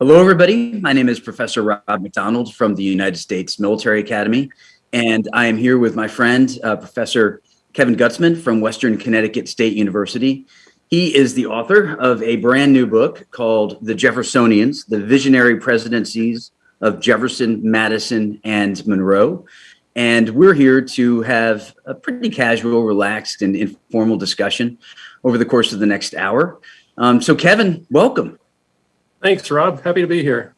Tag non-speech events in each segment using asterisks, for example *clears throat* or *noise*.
Hello, everybody. My name is Professor Rob McDonald from the United States Military Academy, and I am here with my friend, uh, Professor Kevin Gutzman from Western Connecticut State University. He is the author of a brand new book called The Jeffersonians, The Visionary Presidencies of Jefferson, Madison, and Monroe. And we're here to have a pretty casual, relaxed, and informal discussion over the course of the next hour. Um, so Kevin, welcome. Thanks, Rob. Happy to be here.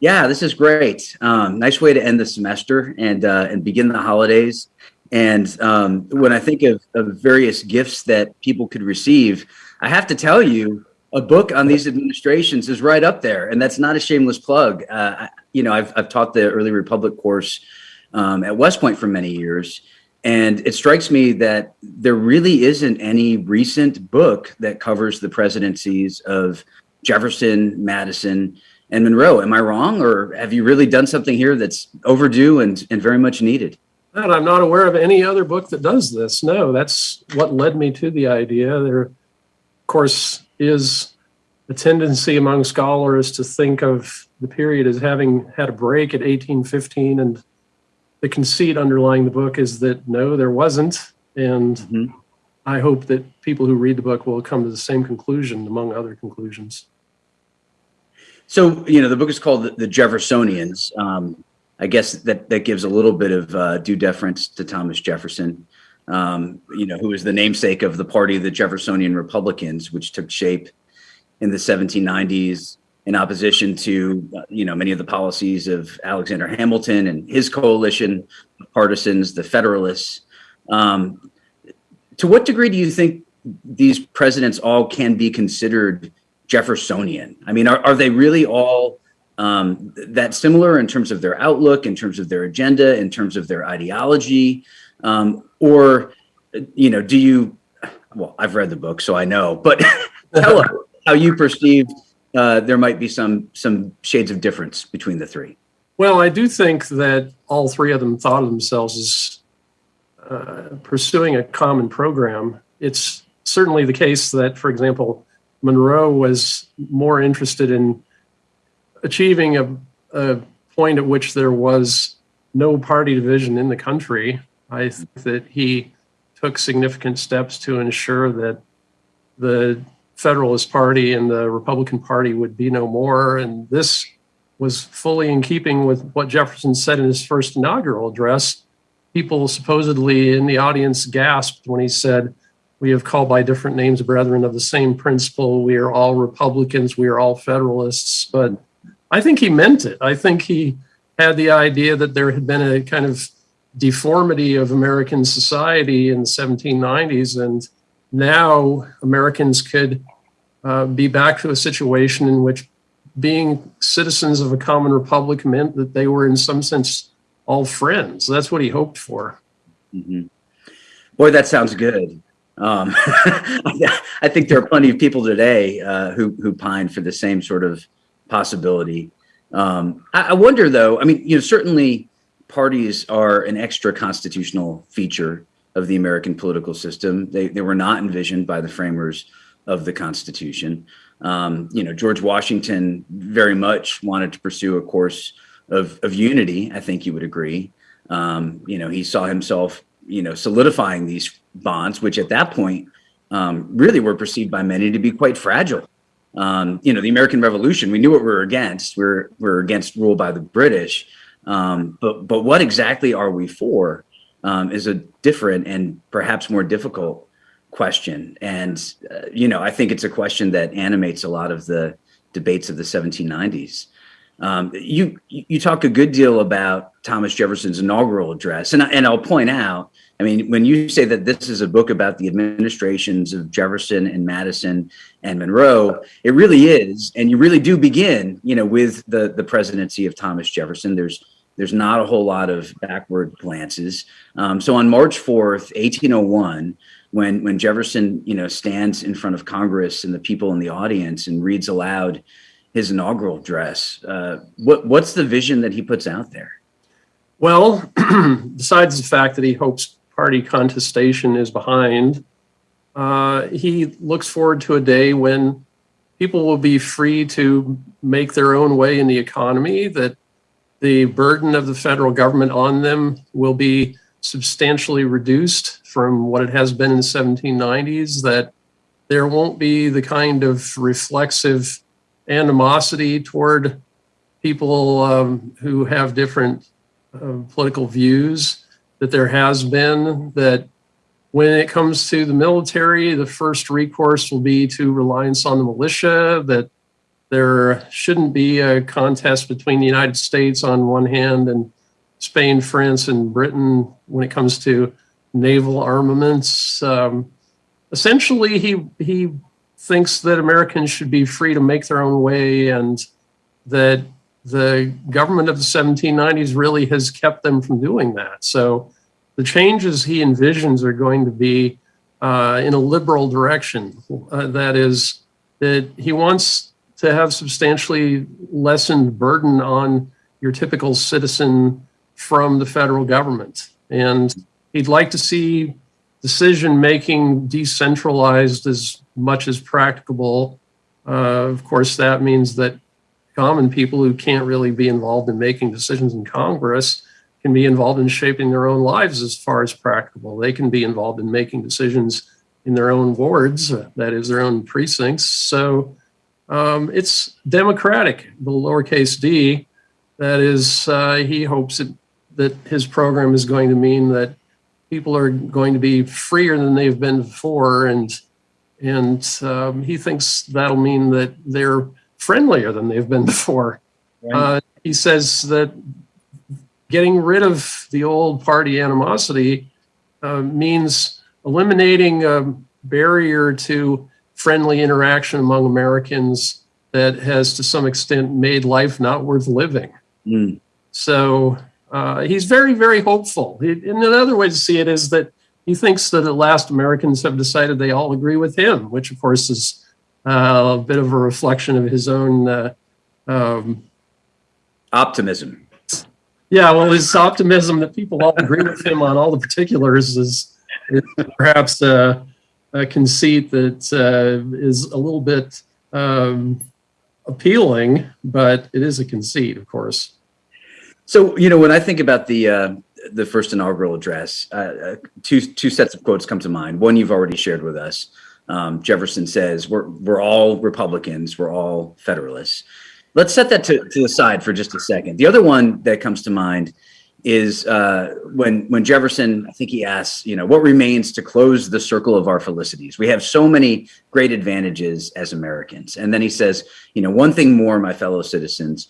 Yeah, this is great. Um, nice way to end the semester and uh, and begin the holidays. And um, when I think of, of various gifts that people could receive, I have to tell you, a book on these administrations is right up there, and that's not a shameless plug. Uh, you know, I've I've taught the early republic course um, at West Point for many years, and it strikes me that there really isn't any recent book that covers the presidencies of Jefferson, Madison, and Monroe. Am I wrong, or have you really done something here that's overdue and, and very much needed? And I'm not aware of any other book that does this. No, that's what led me to the idea. There, of course, is a tendency among scholars to think of the period as having had a break at 1815. And the conceit underlying the book is that no, there wasn't. And mm -hmm. I hope that people who read the book will come to the same conclusion, among other conclusions. So, you know, the book is called The Jeffersonians. Um, I guess that, that gives a little bit of uh, due deference to Thomas Jefferson, um, you know, who is the namesake of the party of the Jeffersonian Republicans, which took shape in the 1790s in opposition to, uh, you know, many of the policies of Alexander Hamilton and his coalition partisans, the Federalists. Um, to what degree do you think these presidents all can be considered Jeffersonian? I mean, are, are they really all um, that similar in terms of their outlook, in terms of their agenda, in terms of their ideology? Um, or, you know, do you, well, I've read the book, so I know, but *laughs* tell us how you perceive uh, there might be some, some shades of difference between the three. Well, I do think that all three of them thought of themselves as uh, pursuing a common program. It's certainly the case that, for example, Monroe was more interested in achieving a, a point at which there was no party division in the country. I think that he took significant steps to ensure that the Federalist Party and the Republican Party would be no more. And this was fully in keeping with what Jefferson said in his first inaugural address. People supposedly in the audience gasped when he said, we have called by different names brethren of the same principle. We are all Republicans. We are all Federalists. But I think he meant it. I think he had the idea that there had been a kind of deformity of American society in the 1790s. And now Americans could uh, be back to a situation in which being citizens of a common republic meant that they were in some sense all friends. That's what he hoped for. Mm -hmm. Boy, that sounds good. Um, *laughs* I think there are plenty of people today uh, who who pine for the same sort of possibility. Um, I, I, wonder, though. I mean, you know, certainly parties are an extra constitutional feature of the American political system. They they were not envisioned by the framers of the Constitution. Um, you know, George Washington very much wanted to pursue a course of of unity. I think you would agree. Um, you know, he saw himself you know, solidifying these bonds, which at that point um, really were perceived by many to be quite fragile. Um, you know, the American Revolution, we knew what we were against. We're, we're against rule by the British. Um, but, but what exactly are we for um, is a different and perhaps more difficult question. And, uh, you know, I think it's a question that animates a lot of the debates of the 1790s. Um, you you talk a good deal about Thomas Jefferson's inaugural address, and and I'll point out. I mean, when you say that this is a book about the administrations of Jefferson and Madison and Monroe, it really is, and you really do begin, you know, with the the presidency of Thomas Jefferson. There's there's not a whole lot of backward glances. Um, so on March 4th, 1801, when when Jefferson, you know, stands in front of Congress and the people in the audience and reads aloud his inaugural address. Uh, what what's the vision that he puts out there? Well, *clears throat* besides the fact that he hopes party contestation is behind, uh, he looks forward to a day when people will be free to make their own way in the economy, that the burden of the federal government on them will be substantially reduced from what it has been in the 1790s, that there won't be the kind of reflexive animosity toward people um, who have different uh, political views that there has been, that when it comes to the military, the first recourse will be to reliance on the militia, that there shouldn't be a contest between the United States on one hand and Spain, France, and Britain when it comes to naval armaments. Um, essentially, he he thinks that Americans should be free to make their own way, and that the government of the 1790s really has kept them from doing that. So the changes he envisions are going to be uh, in a liberal direction. Uh, that is, that he wants to have substantially lessened burden on your typical citizen from the federal government. And he'd like to see decision making decentralized as much as practicable. Uh, of course, that means that common people who can't really be involved in making decisions in Congress can be involved in shaping their own lives as far as practicable. They can be involved in making decisions in their own wards, that is, their own precincts. So um, it's democratic, the lowercase d. That is, uh, he hopes it, that his program is going to mean that people are going to be freer than they've been before, and and um, he thinks that'll mean that they're friendlier than they've been *laughs* before. Right. Uh, he says that getting rid of the old party animosity uh, means eliminating a barrier to friendly interaction among Americans that has to some extent made life not worth living. Mm. So uh, he's very, very hopeful. He, and another way to see it is that he thinks that at last Americans have decided they all agree with him, which of course is a bit of a reflection of his own uh, um, optimism. Yeah, well, his optimism that people all agree with him on all the particulars is, is perhaps a, a, conceit that uh, is a little bit um, appealing, but it is a conceit, of course. So, you know, when I think about the uh, the first inaugural address, uh, uh, two two sets of quotes come to mind. One you've already shared with us. Um, Jefferson says, "We're we're all Republicans. We're all Federalists." Let's set that to, to the side for just a second. The other one that comes to mind is uh, when when Jefferson, I think he asks, you know, what remains to close the circle of our felicities? We have so many great advantages as Americans, and then he says, you know, one thing more, my fellow citizens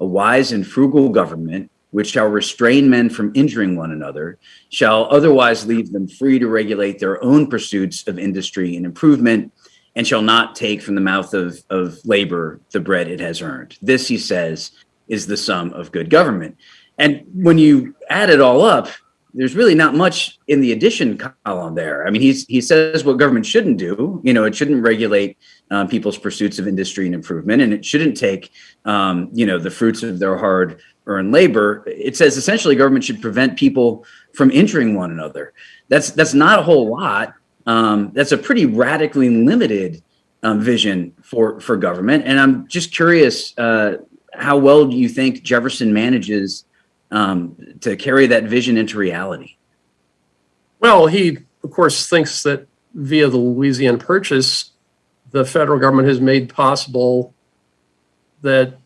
a wise and frugal government, which shall restrain men from injuring one another, shall otherwise leave them free to regulate their own pursuits of industry and improvement, and shall not take from the mouth of, of labor the bread it has earned. This, he says, is the sum of good government. And when you add it all up, there's really not much in the addition column there. I mean, he's, he says what government shouldn't do. You know, it shouldn't regulate um, people's pursuits of industry and improvement, and it shouldn't take, um, you know, the fruits of their hard earned labor. It says essentially government should prevent people from injuring one another. That's that's not a whole lot. Um, that's a pretty radically limited um, vision for for government. And I'm just curious, uh, how well do you think Jefferson manages um, to carry that vision into reality? Well, he of course thinks that via the Louisiana Purchase, the federal government has made possible that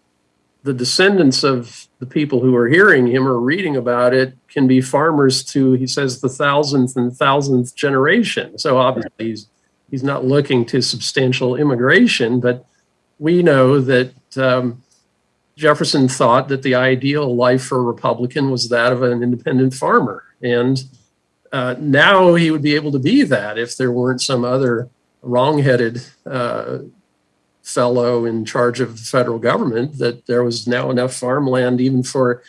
the descendants of the people who are hearing him or reading about it can be farmers to, he says, the thousandth and thousandth generation. So obviously he's, he's not looking to substantial immigration, but we know that um, Jefferson thought that the ideal life for a Republican was that of an independent farmer. And uh, now he would be able to be that if there weren't some other wrongheaded uh, fellow in charge of the federal government, that there was now enough farmland even for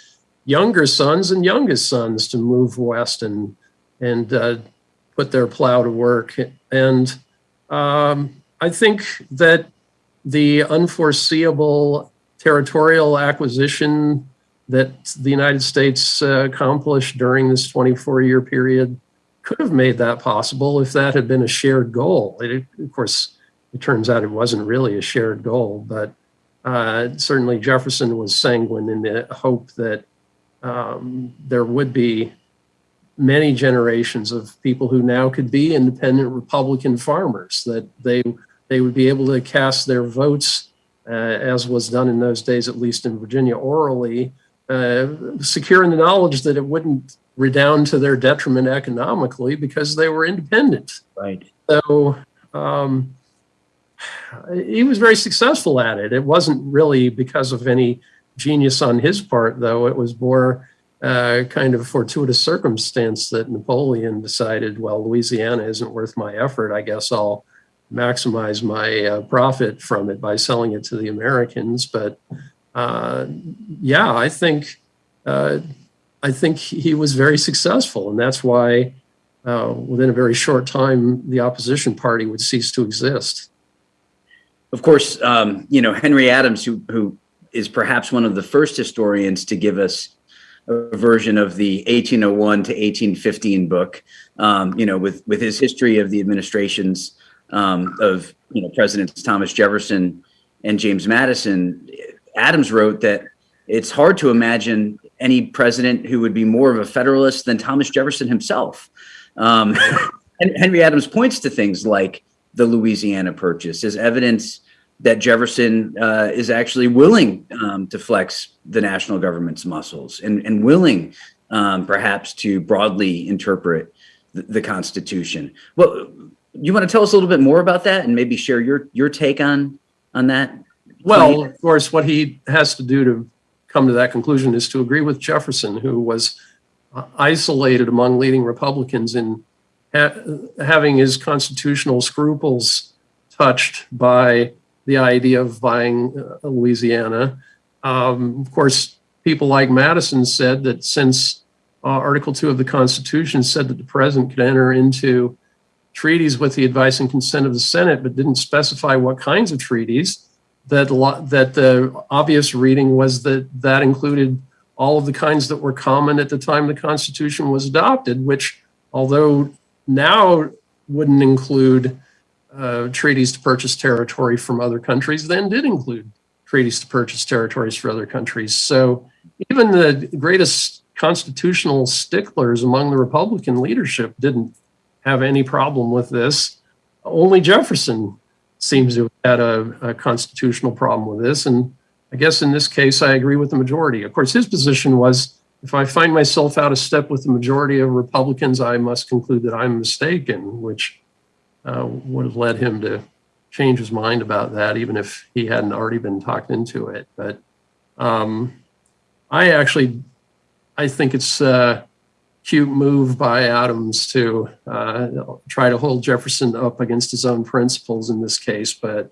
younger sons and youngest sons to move west and and uh, put their plow to work. And um, I think that the unforeseeable territorial acquisition that the United States uh, accomplished during this 24 year period could have made that possible if that had been a shared goal. It, of course, it turns out it wasn't really a shared goal, but uh, certainly Jefferson was sanguine in the hope that um, there would be many generations of people who now could be independent Republican farmers, that they, they would be able to cast their votes, uh, as was done in those days, at least in Virginia orally, uh, secure in the knowledge that it wouldn't redound to their detriment economically because they were independent. Right. So um, he was very successful at it. It wasn't really because of any genius on his part, though. It was more uh, kind of fortuitous circumstance that Napoleon decided, well, Louisiana isn't worth my effort. I guess I'll maximize my uh, profit from it by selling it to the Americans. But uh, yeah, I think uh, I think he was very successful, and that's why uh, within a very short time the opposition party would cease to exist. Of course, um, you know Henry Adams, who who is perhaps one of the first historians to give us a version of the 1801 to 1815 book, um, you know, with with his history of the administrations um, of you know Presidents Thomas Jefferson and James Madison. Adams wrote that it's hard to imagine any president who would be more of a federalist than Thomas Jefferson himself. Um, *laughs* Henry Adams points to things like the Louisiana Purchase as evidence that Jefferson uh, is actually willing um, to flex the national government's muscles and, and willing um, perhaps to broadly interpret the, the, Constitution. Well, you want to tell us a little bit more about that and maybe share your your take on on that? Well, of course, what he has to do to come to that conclusion is to agree with Jefferson, who was uh, isolated among leading Republicans in ha having his constitutional scruples touched by the idea of buying uh, Louisiana. Um, of course, people like Madison said that since uh, Article 2 of the Constitution said that the president could enter into treaties with the advice and consent of the Senate, but didn't specify what kinds of treaties, that, that the obvious reading was that that included all of the kinds that were common at the time the Constitution was adopted, which although now wouldn't include uh, treaties to purchase territory from other countries then did include treaties to purchase territories for other countries. So even the greatest constitutional sticklers among the Republican leadership didn't have any problem with this. Only Jefferson seems to have had a, a constitutional problem with this. And I guess in this case, I agree with the majority. Of course, his position was if I find myself out of step with the majority of Republicans, I must conclude that I'm mistaken, which uh, would have led him to change his mind about that, even if he hadn't already been talked into it. But um, I actually, I think it's a cute move by Adams to uh, try to hold Jefferson up against his own principles in this case. But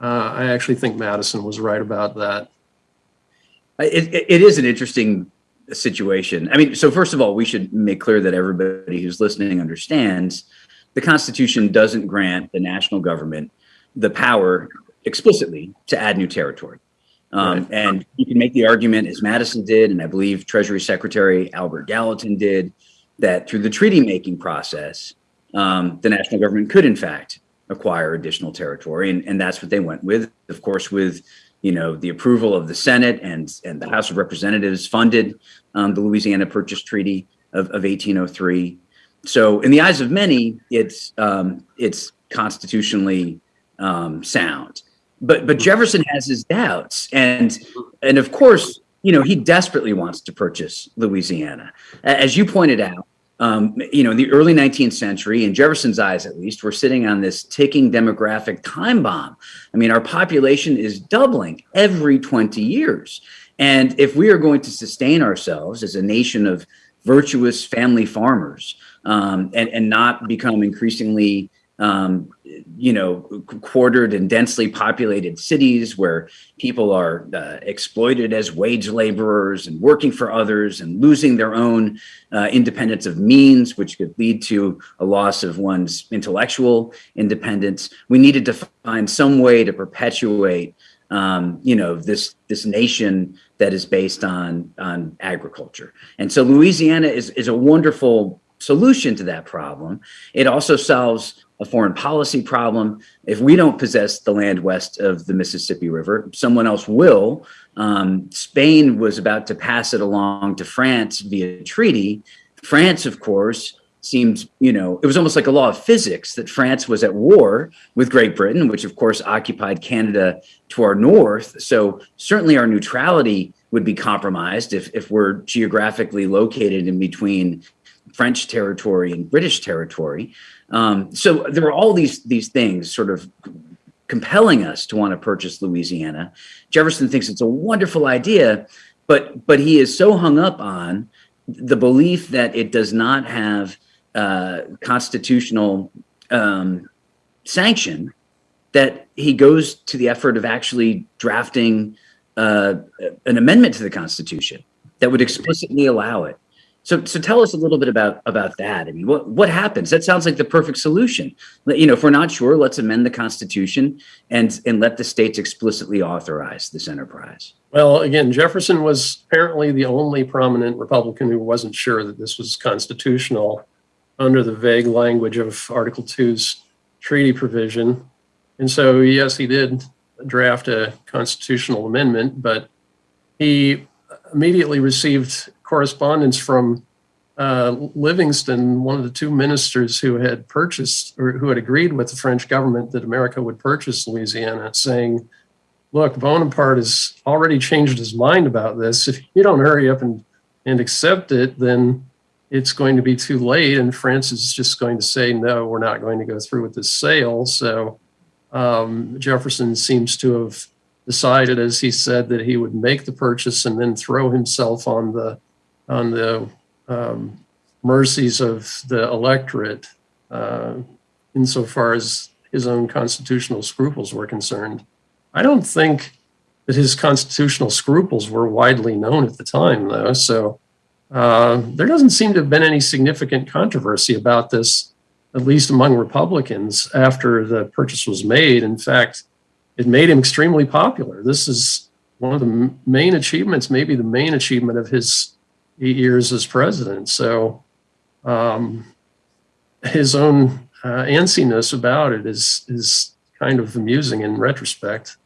uh, I actually think Madison was right about that. It, it is an interesting situation. I mean, so first of all, we should make clear that everybody who's listening understands the Constitution doesn't grant the national government the power explicitly to add new territory. Um, right. And you can make the argument, as Madison did, and I believe Treasury Secretary Albert Gallatin did, that through the treaty making process, um, the national government could, in fact, acquire additional territory. And, and that's what they went with, of course, with you know the approval of the Senate and, and the House of Representatives funded um, the Louisiana Purchase Treaty of, of 1803. So in the eyes of many, it's um, it's constitutionally um, sound. But but Jefferson has his doubts, and and of course, you know, he desperately wants to purchase Louisiana, as you pointed out. Um, you know, in the early 19th century, in Jefferson's eyes at least, we're sitting on this ticking demographic time bomb. I mean, our population is doubling every 20 years. And if we are going to sustain ourselves as a nation of virtuous family farmers, um, and, and not become increasingly um, you know, quartered and densely populated cities where people are uh, exploited as wage laborers and working for others and losing their own uh, independence of means, which could lead to a loss of one's intellectual independence. We needed to find some way to perpetuate, um, you know, this this nation that is based on on agriculture. And so Louisiana is is a wonderful solution to that problem. It also solves a foreign policy problem. If we don't possess the land west of the Mississippi River, someone else will. Um, Spain was about to pass it along to France via treaty. France, of course, seemed, you know, it was almost like a law of physics that France was at war with Great Britain, which of course occupied Canada to our north. So certainly our neutrality would be compromised if, if we're geographically located in between French territory and British territory. Um, so there are all these these things sort of compelling us to want to purchase Louisiana. Jefferson thinks it's a wonderful idea, but but he is so hung up on the belief that it does not have uh, constitutional um, sanction that he goes to the effort of actually drafting uh, an amendment to the Constitution that would explicitly allow it. So, so tell us a little bit about about that. I mean, what what happens? That sounds like the perfect solution. You know, if we're not sure, let's amend the Constitution and and let the states explicitly authorize this enterprise. Well, again, Jefferson was apparently the only prominent Republican who wasn't sure that this was constitutional under the vague language of Article 2's treaty provision. And so, yes, he did draft a constitutional amendment, but he immediately received correspondence from uh, Livingston, one of the two ministers who had purchased or who had agreed with the French government that America would purchase Louisiana, saying, Look, Bonaparte has already changed his mind about this. If you don't hurry up and, and accept it, then it's going to be too late. And France is just going to say, No, we're not going to go through with this sale. So um, Jefferson seems to have decided, as he said, that he would make the purchase and then throw himself on the on the um, mercies of the electorate uh, insofar as his own constitutional scruples were concerned. I don't think that his constitutional scruples were widely known at the time, though. So uh, there doesn't seem to have been any significant controversy about this, at least among Republicans, after the purchase was made. In fact, it made him extremely popular. This is one of the main achievements, maybe the main achievement of his eight years as president. So um, his own uh, antsiness about it is is kind of amusing in retrospect.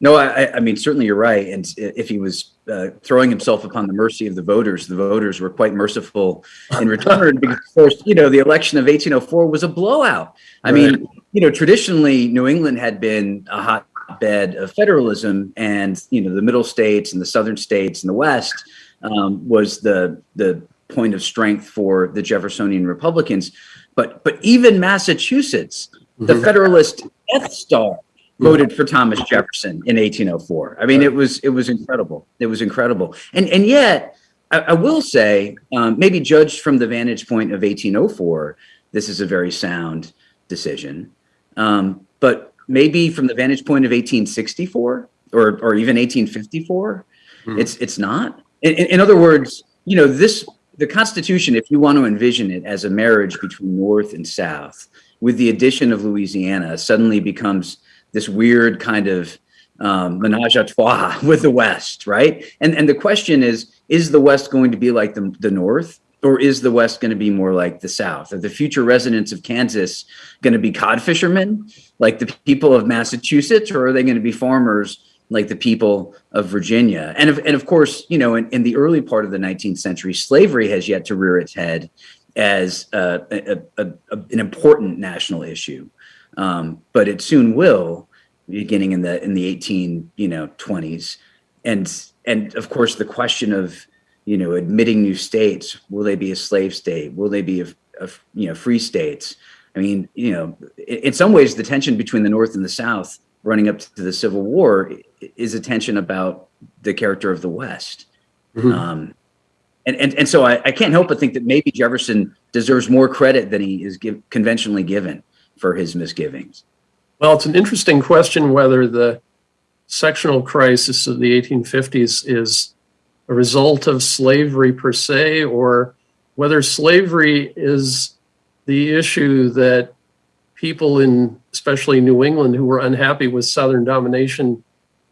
No, I, I mean certainly you're right. And if he was uh, throwing himself upon the mercy of the voters, the voters were quite merciful in return. *laughs* because, of course, you know, the election of 1804 was a blowout. I right. mean, you know, traditionally New England had been a hotbed of federalism, and you know, the middle states and the southern states and the West um, was the the point of strength for the Jeffersonian Republicans. But but even Massachusetts, mm-hmm. the Federalist Death Star mm-hmm. voted for Thomas Jefferson in 1804. I mean, it was it was incredible. It was incredible. And and yet, I, I will say, um, maybe judged from the vantage point of 1804, this is a very sound decision. Um, but maybe from the vantage point of 1864 or or even 1854, mm-hmm. it's it's not. In, in other words, you know, this the Constitution, if you want to envision it as a marriage between North and South, with the addition of Louisiana, suddenly becomes this weird kind of um, menage a trois *laughs* with the West, right? And and the question is, is the West going to be like the, the North, or is the West going to be more like the South? Are the future residents of Kansas going to be cod fishermen, like the people of Massachusetts, or are they going to be farmers like the people of Virginia. And of, and of course, you know, in, in the early part of the 19th century, slavery has yet to rear its head as a, a, a, an important national issue. Um, but it soon will, beginning in the in the 18 you know 20s, and and of course the question of you know admitting new states will they be a slave state will they be a, a you know free states I mean you know in, in some ways the tension between the North and the South running up to the Civil War is a tension about the character of the West. Mm-hmm. Um, and, and, and so I, I can't help but think that maybe Jefferson deserves more credit than he is give, conventionally given for his misgivings. Well, it's an interesting question whether the sectional crisis of the 1850s is a result of slavery per se, or whether slavery is the issue that people in especially New England who were unhappy with Southern domination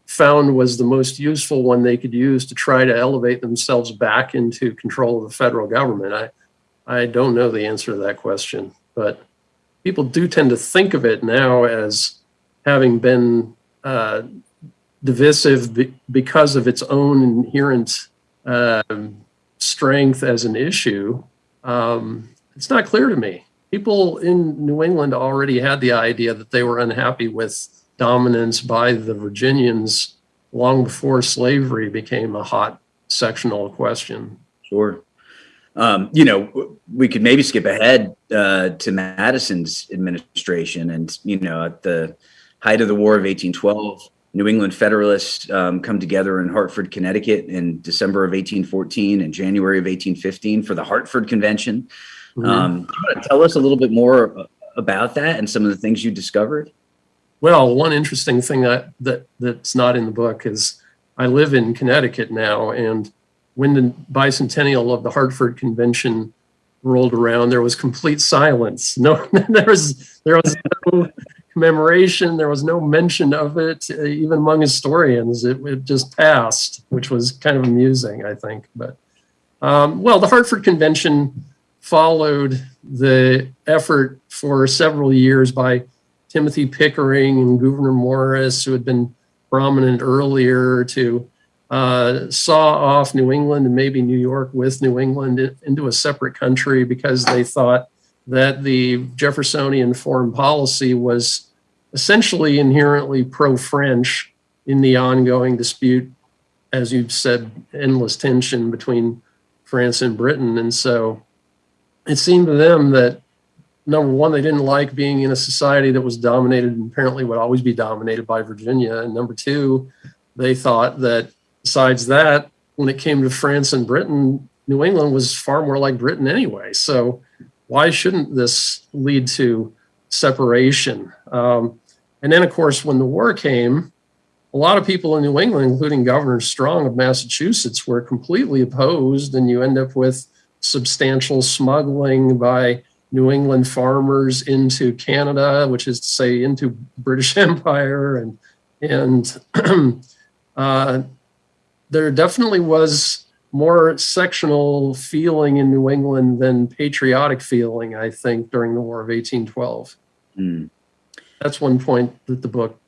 found was the most useful one they could use to try to elevate themselves back into control of the federal government. I, I don't know the answer to that question, but people do tend to think of it now as having been uh, divisive be- because of its own inherent um, strength as an issue. Um, it's not clear to me. People in New England already had the idea that they were unhappy with dominance by the Virginians long before slavery became a hot sectional question. Sure. Um, you know, we could maybe skip ahead uh, to Madison's administration, and you know, at the height of the War of 1812, New England Federalists um, come together in Hartford, Connecticut, in December of 1814 and January of 1815 for the Hartford Convention. Mm-hmm. Um, tell us a little bit more about that and some of the things you discovered. Well, one interesting thing that, that that's not in the book is I live in Connecticut now, and when the bicentennial of the Hartford Convention rolled around, there was complete silence. No, *laughs* there was there was no commemoration. There was no mention of it, even among historians. It, it just passed, which was kind of amusing, I think. But um, well, the Hartford Convention followed the effort for several years by Timothy Pickering and Gouverneur Morris, who had been prominent earlier, to uh, saw off New England and maybe New York with New England into a separate country because they thought that the Jeffersonian foreign policy was essentially inherently pro French in the ongoing dispute, as you've said, endless tension between France and Britain. And so it seemed to them that number one, they didn't like being in a society that was dominated and apparently would always be dominated by Virginia. And number two, they thought that besides that, when it came to France and Britain, New England was far more like Britain anyway. So why shouldn't this lead to separation? Um, and then, of course, when the war came, a lot of people in New England, including Governor Strong of Massachusetts, were completely opposed, and you end up with substantial smuggling by New England farmers into Canada, which is to say into British *laughs* Empire, and and *clears throat* uh, there definitely was more sectional feeling in New England than patriotic feeling, I think, during the War of 1812. Mm. That's one point that the book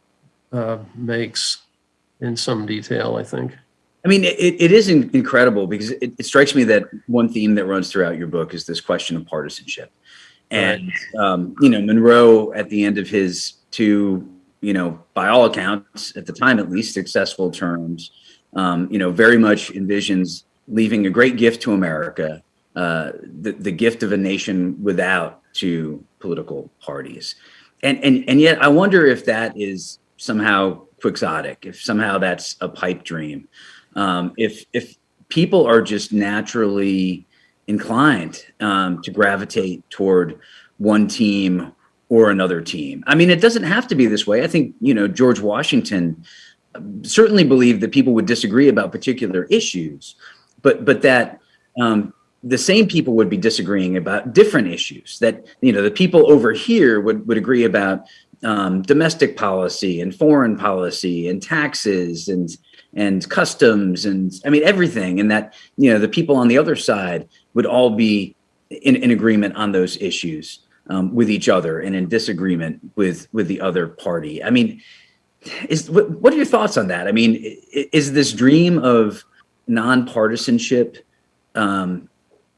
uh, makes in some detail, I think. I mean, it, it is incredible because it, it, strikes me that one theme that runs throughout your book is this question of partisanship. And, um, you know, Monroe, at the end of his two, you know, by all accounts, at the time at least, successful terms, um, you know, very much envisions leaving a great gift to America, uh, the, the gift of a nation without two political parties. And, and, and yet I wonder if that is somehow quixotic, if somehow that's a pipe dream, um, if, if people are just naturally inclined um, to gravitate toward one team or another team. I mean, it doesn't have to be this way. I think, you know, George Washington certainly believed that people would disagree about particular issues, but but that um, the same people would be disagreeing about different issues. That you know the people over here would would agree about um, domestic policy and foreign policy and taxes and and customs and I mean everything, and that you know the people on the other side would all be in, in agreement on those issues um, with each other and in disagreement with with the other party. I mean, is what, what are your thoughts on that? I mean, is this dream of nonpartisanship um,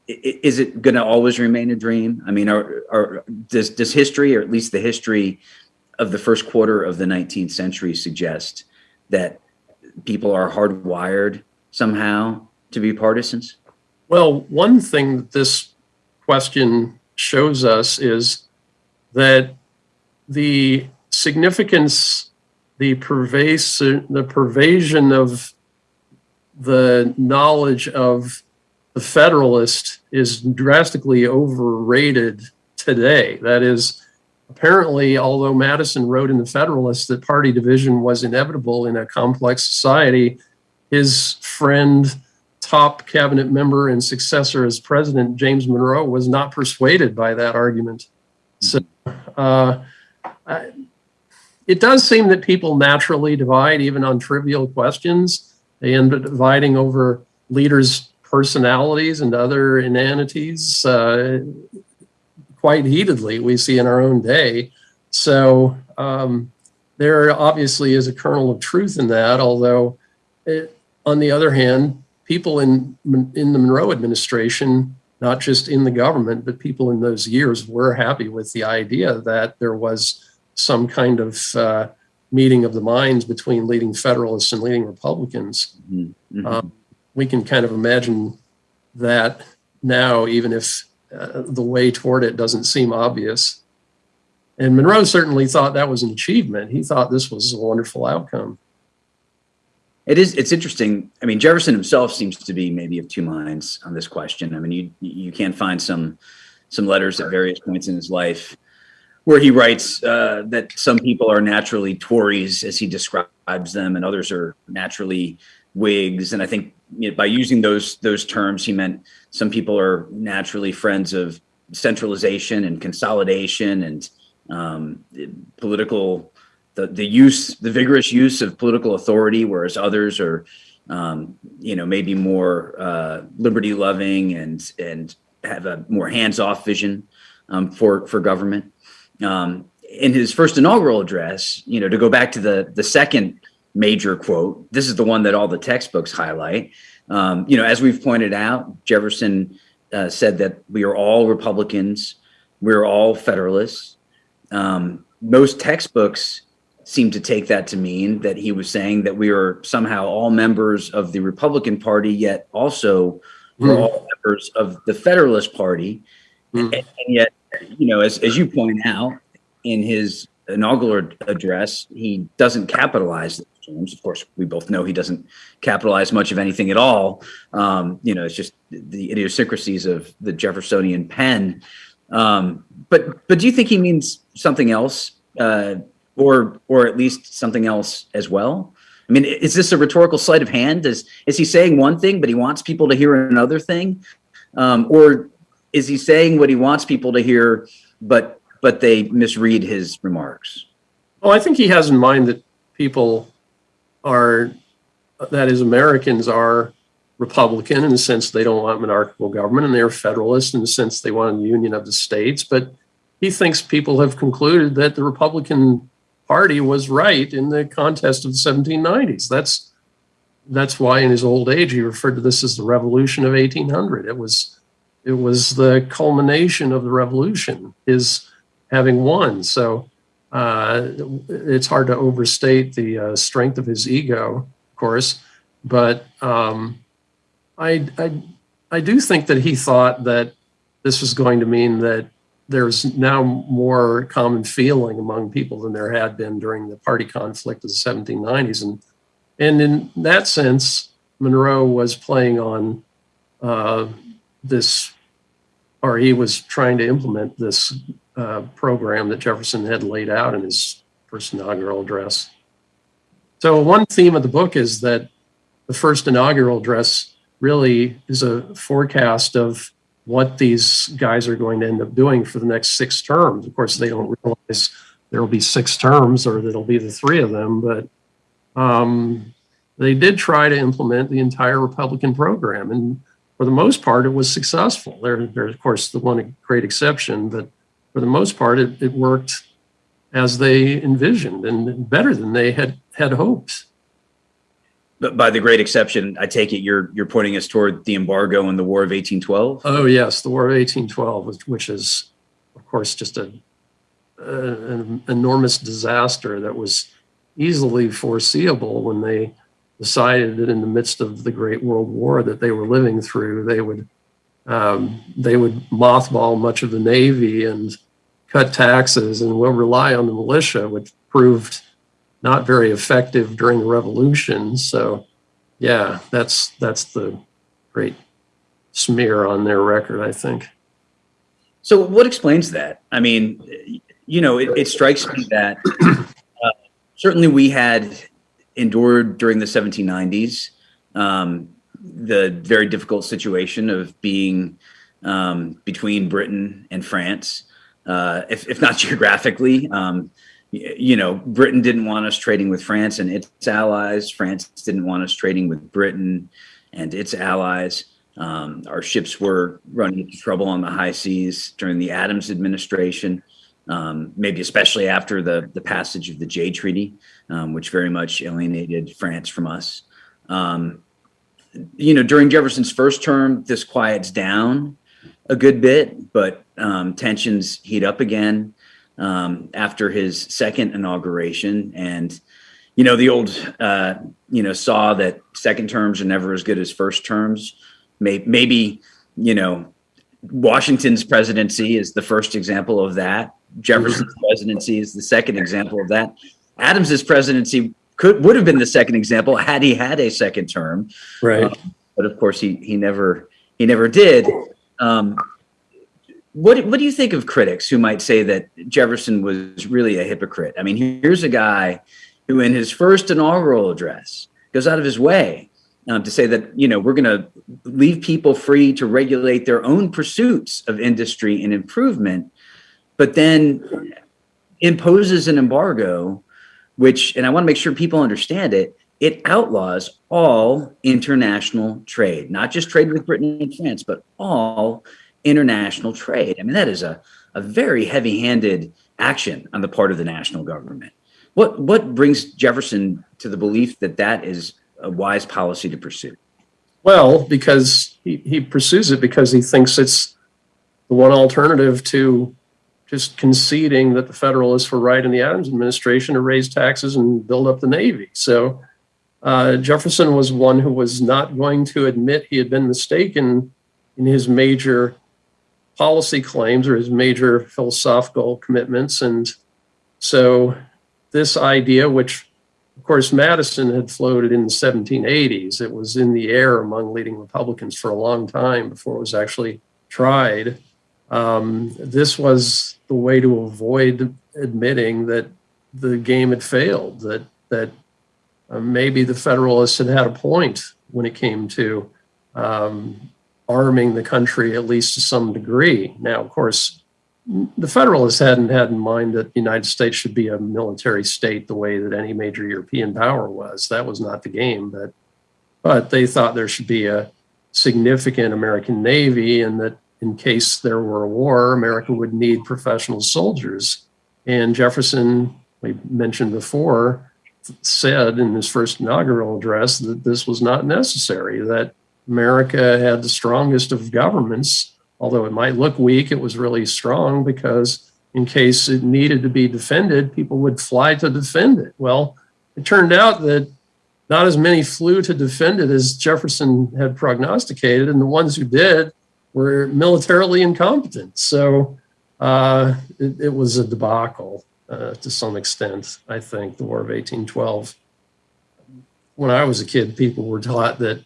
is it going to always remain a dream? I mean, are, are, does does history, or at least the history of the first quarter of the 19th century, suggest that people are hardwired somehow to be partisans? Well, one thing that this question shows us is that the significance the pervasive the pervasion of the knowledge of the Federalist is drastically overrated today. That is, apparently, although Madison wrote in the Federalist that party division was inevitable in a complex society, his friend, top cabinet member, and successor as president, James Monroe, was not persuaded by that argument. So, uh, I, it does seem that people naturally divide even on trivial questions. They end up dividing over leaders' personalities and other inanities. Uh, quite heatedly. We see in our own day. So um, there obviously is a kernel of truth in that. Although, it, on the other hand, people in in the Monroe administration, not just in the government, but people in those years, were happy with the idea that there was some kind of uh, meeting of the minds between leading Federalists and leading Republicans. Mhm. Um, we can kind of imagine that now, even if uh, the way toward it doesn't seem obvious. And Monroe certainly thought that was an achievement. He thought this was a wonderful outcome. It is. It's interesting. I mean, Jefferson himself seems to be maybe of two minds on this question. I mean, you you can find some some letters at various points in his life where he writes uh, that some people are naturally Tories, as he describes them, and others are naturally Whigs. And I think you know, by using those those terms, he meant some people are naturally friends of centralization and consolidation and um, political the the use the vigorous use of political authority, whereas others are um, you know maybe more uh, liberty loving and and have a more hands off vision um, for for government. Um, in his first inaugural address, you know, to go back to the the second major quote, this is the one that all the textbooks highlight. Um, you know, as we've pointed out, Jefferson uh, said that we are all Republicans, we're all Federalists. Um, most textbooks seem to take that to mean that he was saying that we are somehow all members of the Republican Party, yet also we're Mm. all members of the Federalist Party. Mm. And, and yet, you know, as, as you point out in his inaugural address, he doesn't capitalize those terms. Of course, we both know he doesn't capitalize much of anything at all. Um, you know, it's just the idiosyncrasies of the Jeffersonian pen. Um, but but do you think he means something else, uh, or or at least something else as well? I mean, is this a rhetorical sleight of hand? Is is he saying one thing, but he wants people to hear another thing, um, or is he saying what he wants people to hear, but but they misread his remarks? Well, I think he has in mind that people are, that is, Americans are Republican in the sense they don't want monarchical government, and they're Federalist in the sense they want a union of the states. But he thinks people have concluded that the Republican Party was right in the contest of the 1790s. That's that's why in his old age he referred to this as the Revolution of 1800. It was it was the culmination of the revolution, his having won. So uh, it's hard to overstate the uh, strength of his ego, of course, but um, I, I I do think that he thought that this was going to mean that there's now more common feeling among people than there had been during the party conflict of the 1790s, and and in that sense, Monroe was playing on uh, this, or he was trying to implement this uh, program that Jefferson had laid out in his first inaugural address. So, one theme of the book is that the first inaugural address really is a forecast of what these guys are going to end up doing for the next six terms. Of course, they don't realize there will be six terms or that it'll be the three of them, but um, they did try to implement the entire Republican program. And for the most part, it was successful. There, there's, of course, the one great exception, but for the most part, it, it worked as they envisioned and better than they had had hoped. But by the great exception, I take it you're you're pointing us toward the embargo and the War of 1812. Oh yes, the War of 1812, which, is, of course, just a, a an enormous disaster that was easily foreseeable when they decided that in the midst of the Great World War that they were living through, they would um, they would mothball much of the Navy and cut taxes and will rely on the militia, which proved not very effective during the Revolution. So, yeah, that's that's the great smear on their record, I think. So, what explains that? I mean, you know, it, it strikes me that uh, certainly we had endured during the 1790s um, the very difficult situation of being um, between Britain and France, uh, if, if not *laughs* geographically. Um, you know, Britain didn't want us trading with France and its allies. France didn't want us trading with Britain and its allies. Um, our ships were running into trouble on the high seas during the Adams administration, um, maybe especially after the, the passage of the Jay Treaty, um, which very much alienated France from us. Um, you know, during Jefferson's first term, this quiets down a good bit, but um, tensions heat up again um, after his second inauguration. And, you know, the old, uh, you know, saw that second terms are never as good as first terms. Maybe, you know, Washington's presidency is the first example of that. Jefferson's *laughs* presidency is the second example of that. Adams's presidency could would have been the second example had he had a second term. Right. Um, but of course, he he never he never did. Um, what what do you think of critics who might say that Jefferson was really a hypocrite? I mean, here's a guy who, in his first inaugural address, goes out of his way um, to say that you know we're going to leave people free to regulate their own pursuits of industry and improvement, but then imposes an embargo, which, and I want to make sure people understand it, it outlaws all international trade, not just trade with Britain and France, but all international trade. I mean, that is a, a very heavy handed action on the part of the national government. What, what brings Jefferson to the belief that that is a wise policy to pursue? Well, because he, he pursues it because he thinks it's the one alternative to just conceding that the Federalists were right in the Adams administration to raise taxes and build up the Navy. So uh, Jefferson was one who was not going to admit he had been mistaken in his major policy claims or his major philosophical commitments. And so this idea, which of course Madison had floated in the 1780s, it was in the air among leading Republicans for a long time before it was actually tried. Um, this was the way to avoid admitting that the game had failed, that that uh, maybe the Federalists had had a point when it came to um, arming the country, at least to some degree. Now, of course, the Federalists hadn't had in mind that the United States should be a military state the way that any major European power was. That was not the game, but but they thought there should be a significant American Navy and that in case there were a war, America would need professional soldiers. And Jefferson, we mentioned before, said in his first inaugural address that this was not necessary, that America had the strongest of governments. Although it might look weak, it was really strong because in case it needed to be defended, people would fly to defend it. Well, it turned out that not as many flew to defend it as Jefferson had prognosticated, and the ones who did were militarily incompetent. So uh, it, it was a debacle uh, to some extent, I think, the War of 1812. When I was a kid, people were taught that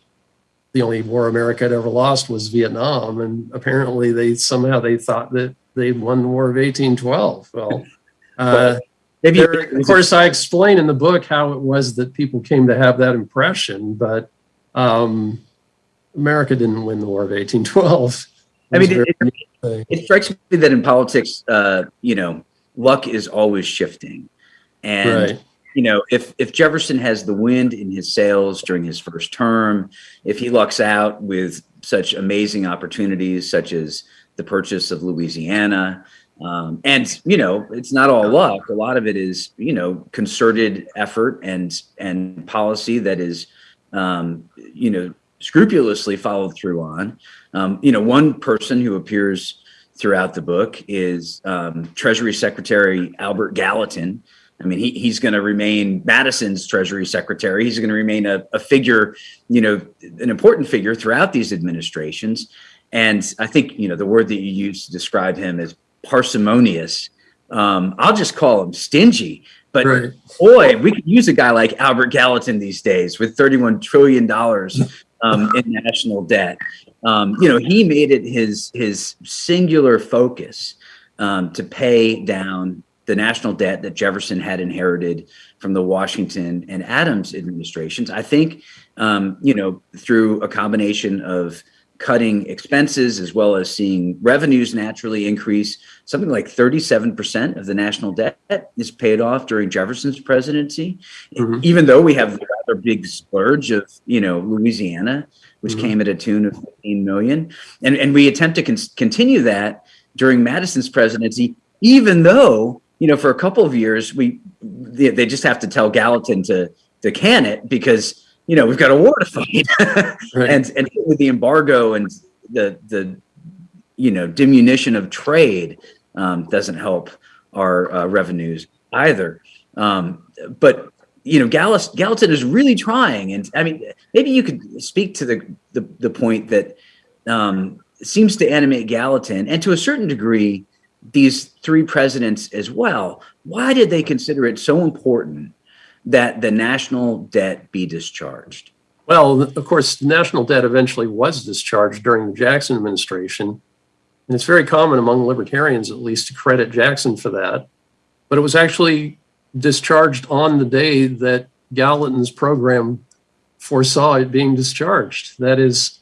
the only war America had ever lost was Vietnam, and apparently they somehow they thought that they won the War of 1812. *laughs* Well, uh, Maybe there, of course, I explain in the book how it was that people came to have that impression, but um, America didn't win the War of 1812. *laughs* I mean, it, it, it, strikes me that in politics, uh, you know, luck is always shifting. And, right. You know, if, if Jefferson has the wind in his sails during his first term, if he lucks out with such amazing opportunities, such as the purchase of Louisiana, um, and you know it's not all luck a lot of it is you know concerted effort and and policy that is um, you know scrupulously followed through on um, you know one person who appears throughout the book is um, Treasury Secretary Albert Gallatin. I mean, he, he's going to remain Madison's Treasury Secretary. He's going to remain a, a figure, you know, an important figure throughout these administrations. And I think, you know, the word that you used to describe him is parsimonious, um, I'll just call him stingy. But right. boy, we could use a guy like Albert Gallatin these days with $31 trillion um, in national debt. Um, you know, he made it his his singular focus um, to pay down the national debt that Jefferson had inherited from the Washington and Adams administrations. I think, um, you know, through a combination of cutting expenses as well as seeing revenues naturally increase. Something like 37% of the national debt is paid off during Jefferson's presidency, mm -hmm. even though we have the rather big splurge of, you know, Louisiana which Mhm. came at a tune of 15 million. And, and we attempt to con- continue that during Madison's presidency, even though, you know, for a couple of years, we they, they just have to tell Gallatin to, to can it because, you know, we've got a war to fight. *laughs* Right. and, and with the embargo and the, the, you know, diminution of trade um, doesn't help our uh, revenues either. Um, but you know, Gallis, Gallatin is really trying, and I mean, maybe you could speak to the the, the point that um, seems to animate Gallatin, and to a certain degree, these three presidents as well. Why did they consider it so important that the national debt be discharged? Well, of course, the national debt eventually was discharged during the Jackson administration. And it's very common among libertarians, at least, to credit Jackson for that. But it was actually discharged on the day that Gallatin's program foresaw it being discharged. That is,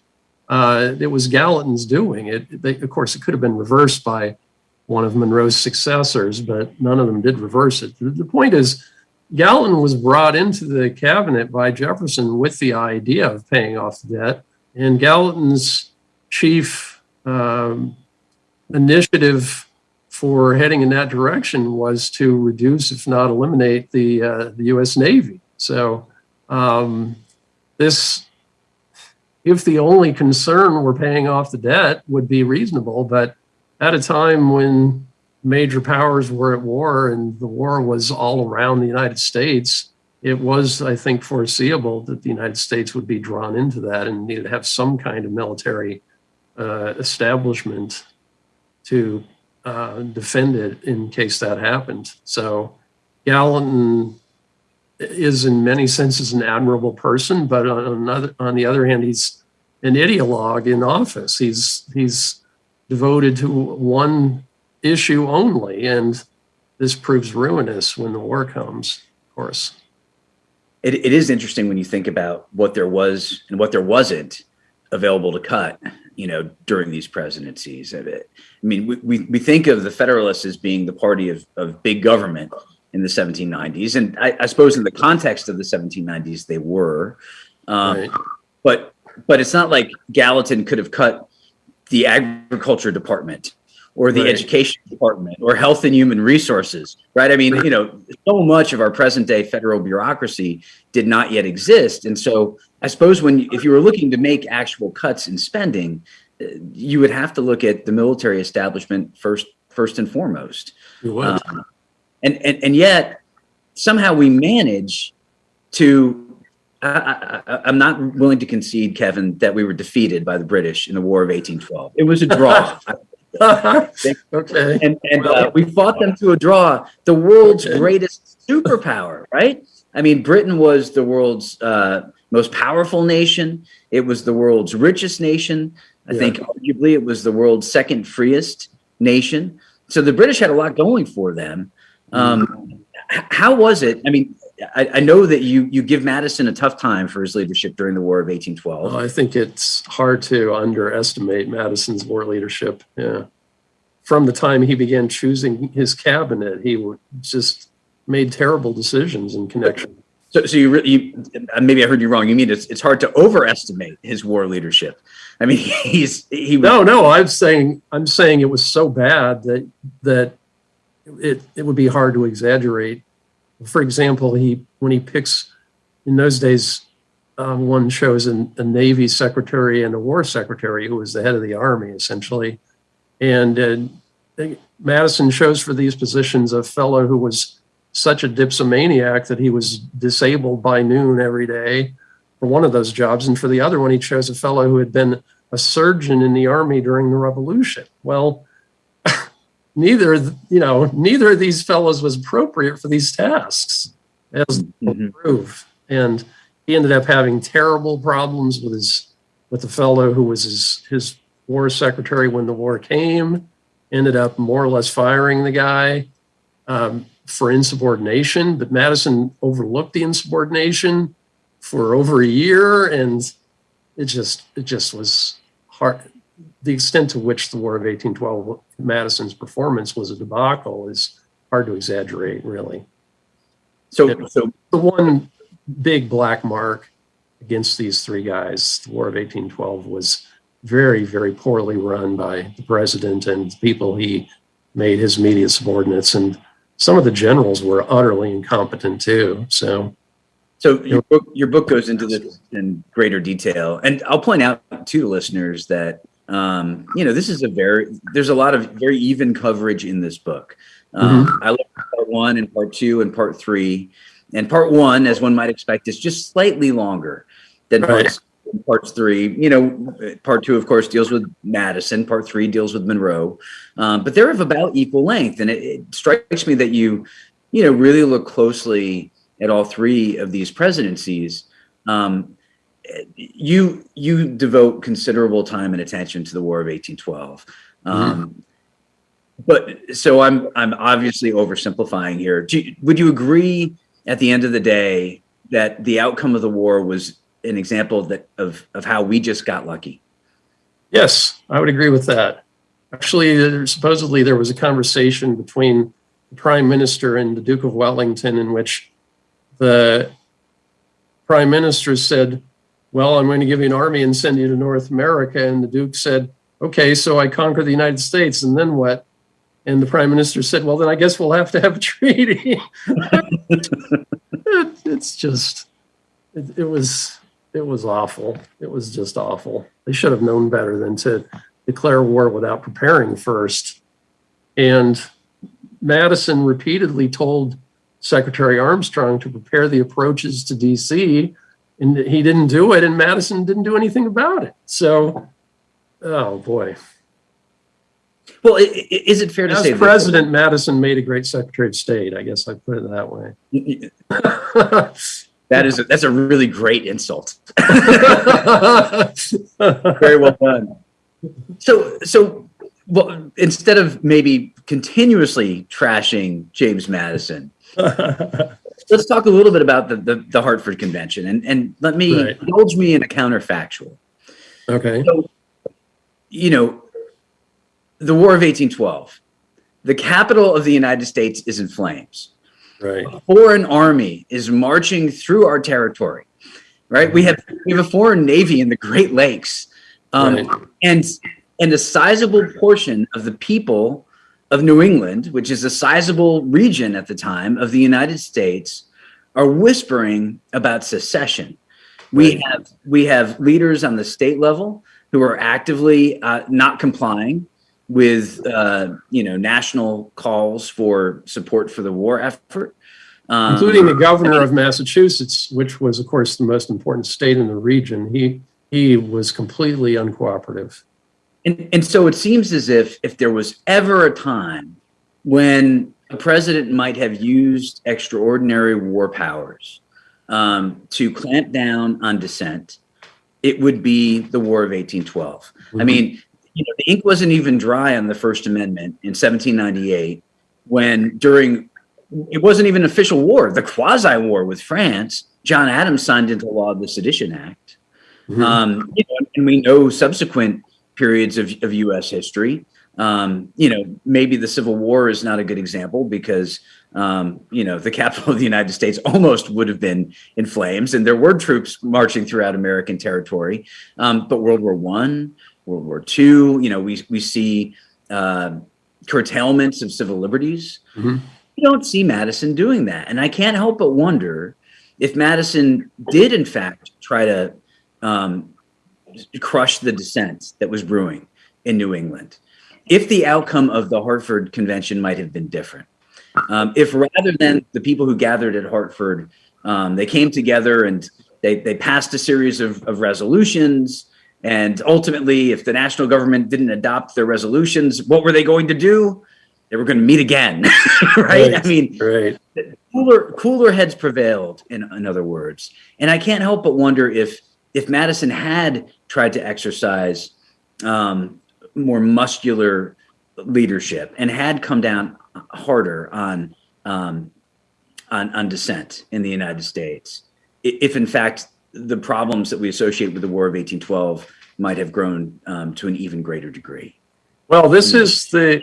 uh, it was Gallatin's doing it. They, of course, it could have been reversed by one of Monroe's successors, but none of them did reverse it. The, point is, Gallatin was brought into the cabinet by Jefferson with the idea of paying off the debt, and Gallatin's chief um, initiative for heading in that direction was to reduce, if not eliminate, the uh, the U.S. Navy. So um, this, if the only concern were paying off the debt, would be reasonable, but at a time when major powers were at war and the war was all around the United States, it was, I think, foreseeable that the United States would be drawn into that and needed to have some kind of military uh, establishment to uh, defend it in case that happened. So Gallatin is in many senses an admirable person, but on another, on the other hand, he's an ideologue in office. He's he's devoted to one issue only, and this proves ruinous when the war comes. Of course, It, it is interesting when you think about what there was and what there wasn't available to cut, you know, during these presidencies. I mean, we, we, we think of the Federalists as being the party of, of big government in the 1790s. And I, I suppose in the context of the 1790s, they were. Um, right? but but it's not like Gallatin could have cut the agriculture department or the Right. education department or health and human resources, right? I mean, you know, so much of our present day federal bureaucracy did not yet exist. And so I suppose when, if you were looking to make actual cuts in spending, uh, you would have to look at the military establishment first, first and foremost. Um, and, and, and yet somehow we manage to, I, I'm not willing to concede, Kevin, that we were defeated by the British in the War of 1812. It was a draw. okay. *laughs* and and uh, we fought them to a draw. The world's Okay. greatest superpower, right? I mean, Britain was the world's uh, most powerful nation. It was the world's richest nation. I Yeah. think arguably it was the world's second freest nation. So the British had a lot going for them. Um, h- how was it? I mean, I, I know that you you give Madison a tough time for his leadership during the War of 1812. Well, I think it's hard to underestimate Madison's war leadership. Yeah. From the time he began choosing his cabinet, he just made terrible decisions in connection. So, so you, re- you maybe I heard you wrong. You mean it's it's hard to overestimate his war leadership? I mean, *laughs* he's he was No, no, I'm saying I'm saying it was so bad that that it it would be hard to exaggerate. For example, he when he picks in those days, uh, one chose a, a Navy secretary and a War secretary who was the head of the Army essentially, and uh, Madison chose for these positions a fellow who was such a dipsomaniac that he was disabled by noon every day for one of those jobs, and for the other one, he chose a fellow who had been a surgeon in the army during the revolution. Well, neither, you know, neither of these fellows was appropriate for these tasks, as Mhm. prove. And he ended up having terrible problems with his with the fellow who was his his war secretary when the war came. Ended up more or less firing the guy um, for insubordination, but Madison overlooked the insubordination for over a year, and it just it just was hard. The extent to which the War of 1812, Madison's performance was a debacle, is hard to exaggerate, really so so the one big black mark against these three guys. The War of 1812 was very, very poorly run by the president and the people he made his immediate subordinates. And some of the generals were utterly incompetent too. So, So your book, your book goes into this in greater detail, and I'll point out to the listeners that um, you know this is a very there's a lot of very even coverage in this book. Um, I looked at part one and part two and part three, and part one, as one might expect, is just slightly longer than Right. parts, parts three. You know, part two, of course, deals with Madison. Part three deals with Monroe, um, but they're of about equal length, and it, it strikes me that you you know really look closely at all three of these presidencies, um, you you devote considerable time and attention to the War of 1812. Um, But so I'm I'm obviously oversimplifying here. Do you, would you agree at the end of the day that the outcome of the war was an example that of of how we just got lucky? yes, I would agree with that. Actually, there, supposedly there was a conversation between the prime minister and the Duke of Wellington in which the prime minister said, Well, I'm going to give you an army and send you to North America. And the Duke said, Okay, so I conquer the United States, and then what? And the prime minister said, Well, then I guess we'll have to have a *laughs* treaty. *laughs* it, it's just, it, it was, it was awful. It was just awful. They should have known better than to declare war without preparing first. And Madison repeatedly told Secretary Armstrong to prepare the approaches to DC, and he didn't do it, and Madison didn't do anything about it. So, oh boy. Well, is it fair to As say that- president, Madison made a great Secretary of State. I guess I put it that way. *laughs* that is a, that's a really great insult. *laughs* Very well done. So, so, well, instead of maybe continuously trashing James Madison, *laughs* let's talk a little bit about the the, the Hartford Convention, and and let me Right. indulge me in a counterfactual. okay. You know, the War of 1812. The capital of the United States is in flames. Right. A foreign army is marching through our territory. Right? We have we have a foreign navy in the Great Lakes. Um, Right. and and a sizable portion of the people of New England, which is a sizable region at the time of the United States, are whispering about secession. We have we have leaders on the state level who are actively uh, not complying with uh, you know national calls for support for the war effort, um, including the governor of Massachusetts, which was, of course, the most important state in the region. He he was completely uncooperative. And, and so it seems as if if there was ever a time when a president might have used extraordinary war powers um, to clamp down on dissent, it would be the War of 1812. I mean, you know, the ink wasn't even dry on the First Amendment in 1798 when during it wasn't even an official war, the quasi war with France, John Adams signed into law the Sedition Act. Mhm. Um, you know, and we know subsequent periods of, of U.S. history. Um, you know, maybe the Civil War is not a good example because, um, you know, the capital of the United States almost would have been in flames, and there were troops marching throughout American territory. Um, but World War One, World War Two, you know, we we see uh, curtailments of civil liberties. Mhm. You don't see Madison doing that, and I can't help but wonder if Madison did, in fact, try to um, crush the dissent that was brewing in New England. If the outcome of the Hartford Convention might have been different, um, if rather than the people who gathered at Hartford, um, they came together and they, they passed a series of, of resolutions, and ultimately, if the national government didn't adopt their resolutions, what were they going to do? They were going to meet again, right? *laughs* Right. I mean, Right. cooler cooler heads prevailed in, in other words and i can't help but wonder if if madison had tried to exercise um, more muscular leadership and had come down harder on um, on, on dissent in the united states if in fact the problems that we associate with the war of 1812 might have grown um, to an even greater degree Well, this is the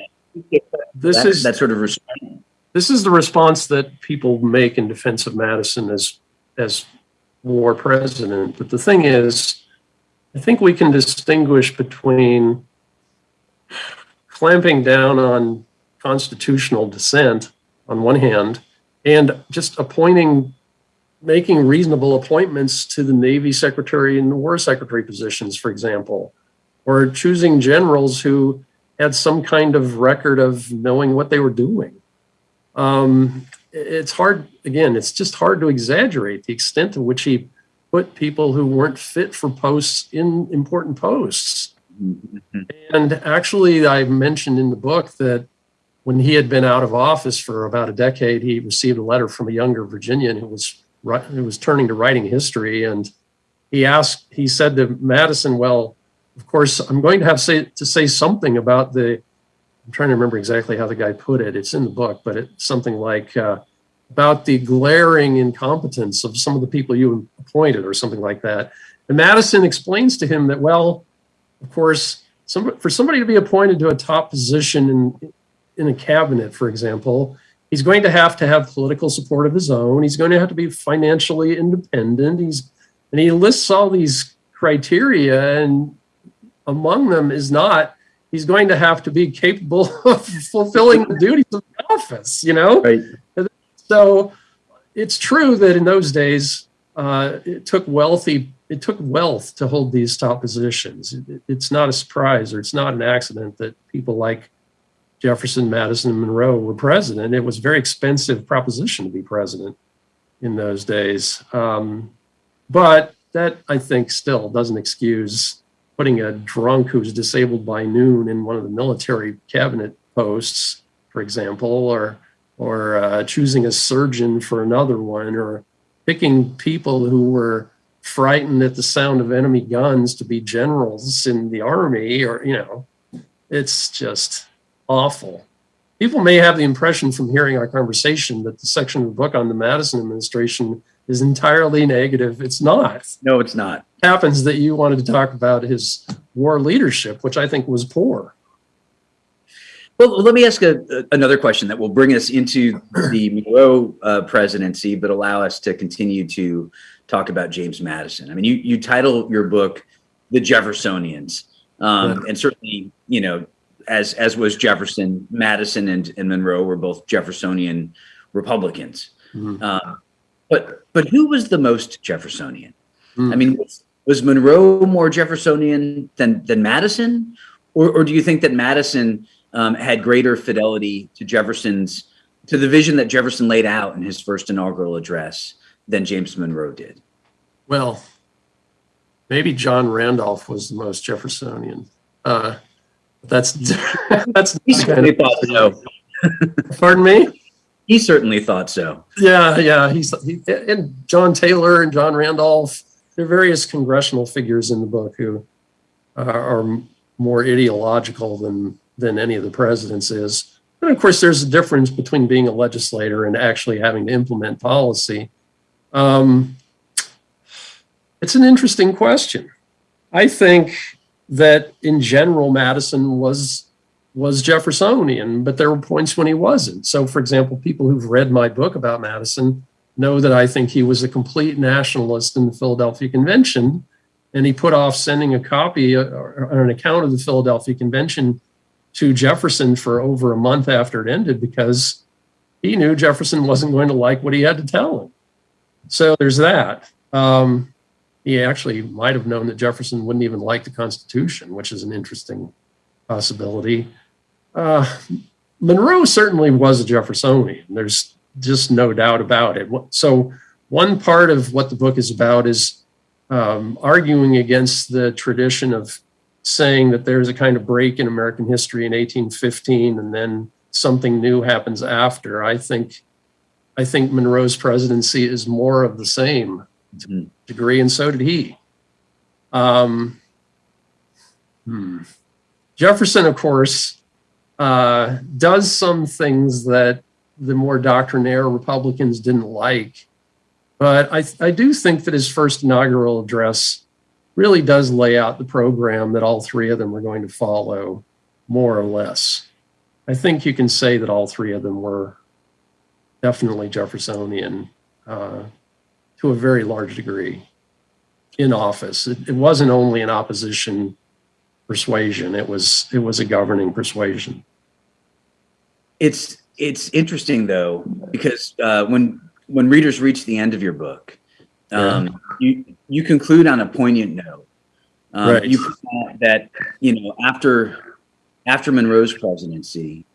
this that, is that sort of restraint this is the response that people make in defense of Madison as as war president. But the thing is, I think we can distinguish between clamping down on constitutional dissent on one hand and just appointing making reasonable appointments to the Navy Secretary and the War Secretary positions, for example, or choosing generals who had some kind of record of knowing what they were doing. Um, it's hard, again, it's just hard to exaggerate the extent to which he put people who weren't fit for posts in important posts. Mhm. And actually, I mentioned in the book that when he had been out of office for about a decade, he received a letter from a younger Virginian who was who was turning to writing history, and he asked, he said to Madison, "Well, of course, I'm going to have say, to say something about the." I'm trying to remember exactly how the guy put it. It's in the book, but it's something like uh, about the glaring incompetence of some of the people you appointed, or something like that. And Madison explains to him that, well, of course, some, for somebody to be appointed to a top position in in a cabinet, for example, he's going to have to have political support of his own. He's going to have to be financially independent. He's and he lists all these criteria, and among them is not he's going to have to be capable *laughs* of fulfilling the duties of the office. You know, Right. So it's true that in those days uh, it took wealthy it took wealth to hold these top positions. It- it's not a surprise or it's not an accident that people like Jefferson, Madison, and Monroe were president. It was a very expensive proposition to be president in those days. Um, but that I think still doesn't excuse putting a drunk who's disabled by noon in one of the military cabinet posts, for example, or or uh, choosing a surgeon for another one, or picking people who were frightened at the sound of enemy guns to be generals in the army, or you know, it's just awful. People may have the impression from hearing our conversation that the section of the book on the Madison administration is entirely negative. It's not. No, it's not. It happens that you wanted to talk about his war leadership, which I think was poor. Well, let me ask a, a- another question that will bring us into the *clears throat* Monroe uh, presidency, but allow us to continue to talk about James Madison. I mean, you you title your book "The Jeffersonians," um, and certainly, you know, as as was Jefferson, Madison and, and Monroe were both Jeffersonian Republicans. Uh, but but who was the most Jeffersonian? Hmm. I mean, was, was Monroe more Jeffersonian than than Madison, or or do you think that Madison um, had greater fidelity to Jefferson's to the vision that Jefferson laid out in his first inaugural address than James Monroe did? Well, maybe John Randolph was the most Jeffersonian. Uh, that's *laughs* that's He certainly thought so. pardon me. He certainly thought so. Yeah, yeah. He's he, and John Taylor and John Randolph. There are various congressional figures in the book who are more ideological than than any of the presidents is. And of course, there's a difference between being a legislator and actually having to implement policy. Um, it's an interesting question. I think that in general, Madison was was Jeffersonian, but there were points when he wasn't. So, for example, people who've read my book about Madison know that I think he was a complete nationalist in the Philadelphia Convention, and he put off sending a copy uh, or or an account of the Philadelphia Convention to Jefferson for over a month after it ended because he knew Jefferson wasn't going to like what he had to tell him. So there's that. Um, he actually might have known that Jefferson wouldn't even like the Constitution, which is an interesting possibility. Uh, Monroe certainly was a Jeffersonian. There's just no doubt about it. So, one part of what the book is about is um, arguing against the tradition of saying that there's a kind of break in American history in 1815 and then something new happens after. I think, I think Monroe's presidency is more of the same Mhm. degree, and so did he. Um, hmm. Jefferson, of course, uh, does some things that the more doctrinaire Republicans didn't like. But I, I do think that his first inaugural address really does lay out the program that all three of them are going to follow, more or less. I think you can say that all three of them were definitely Jeffersonian uh, to a very large degree in office. It, it wasn't only an opposition persuasion; it was it was a governing persuasion. It's it's interesting though because uh, when when readers reach the end of your book, um, you you conclude on a poignant note. Um, Right. You that you know after after Monroe's presidency,